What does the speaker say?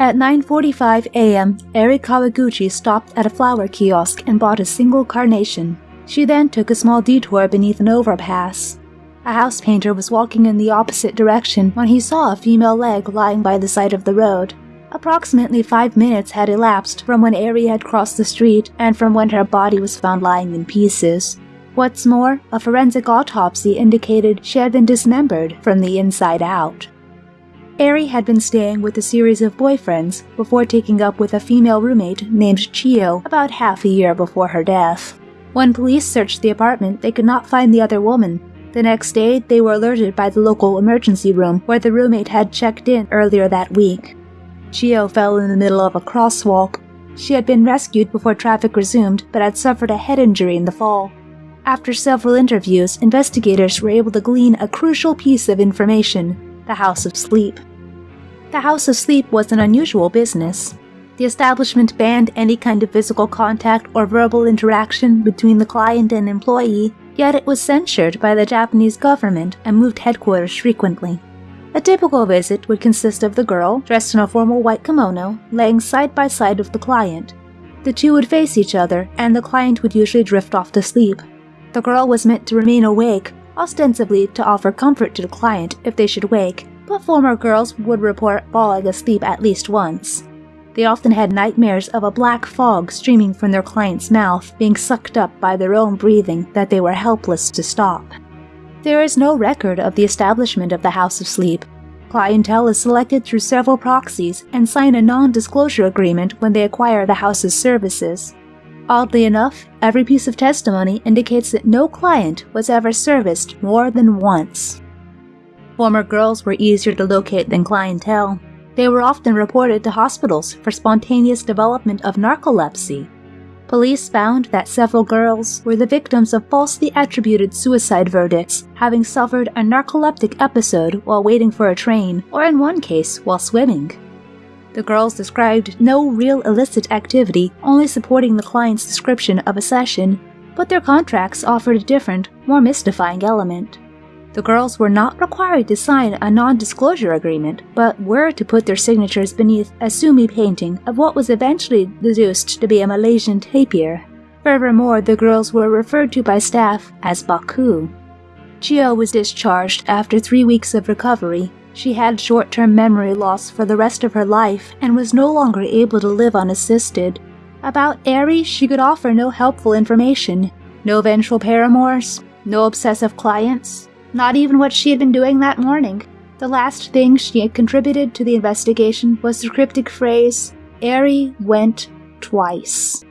At 9.45 a.m., Eri Kawaguchi stopped at a flower kiosk and bought a single carnation. She then took a small detour beneath an overpass. A house painter was walking in the opposite direction when he saw a female leg lying by the side of the road. Approximately five minutes had elapsed from when Eri had crossed the street and from when her body was found lying in pieces. What's more, a forensic autopsy indicated she had been dismembered from the inside out. Eri had been staying with a series of boyfriends before taking up with a female roommate named Chio about half a year before her death. When police searched the apartment, they could not find the other woman. The next day, they were alerted by the local emergency room where the roommate had checked in earlier that week. Chio fell in the middle of a crosswalk. She had been rescued before traffic resumed, but had suffered a head injury in the fall. After several interviews, investigators were able to glean a crucial piece of information the House of Sleep. The House of Sleep was an unusual business. The establishment banned any kind of physical contact or verbal interaction between the client and employee, yet it was censured by the Japanese government and moved headquarters frequently. A typical visit would consist of the girl, dressed in a formal white kimono, laying side by side with the client. The two would face each other, and the client would usually drift off to sleep. The girl was meant to remain awake, ostensibly to offer comfort to the client if they should wake, but former girls would report falling asleep at least once. They often had nightmares of a black fog streaming from their client's mouth, being sucked up by their own breathing that they were helpless to stop. There is no record of the establishment of the House of Sleep. Clientele is selected through several proxies and sign a non disclosure agreement when they acquire the house's services. Oddly enough, every piece of testimony indicates that no client was ever serviced more than once. Former girls were easier to locate than clientele. They were often reported to hospitals for spontaneous development of narcolepsy Police found that several girls were the victims of falsely attributed suicide verdicts, having suffered a narcoleptic episode while waiting for a train, or in one case, while swimming. The girls described no real illicit activity, only supporting the client's description of a session, but their contracts offered a different, more mystifying element. The girls were not required to sign a non disclosure agreement, but were to put their signatures beneath a sumi painting of what was eventually deduced to be a Malaysian tapir. Furthermore, the girls were referred to by staff as Baku. Chio was discharged after three weeks of recovery. She had short term memory loss for the rest of her life and was no longer able to live unassisted. About Eri, she could offer no helpful information. No vengeful paramours, no obsessive clients, not even what she had been doing that morning. The last thing she had contributed to the investigation was the cryptic phrase, Eri went twice.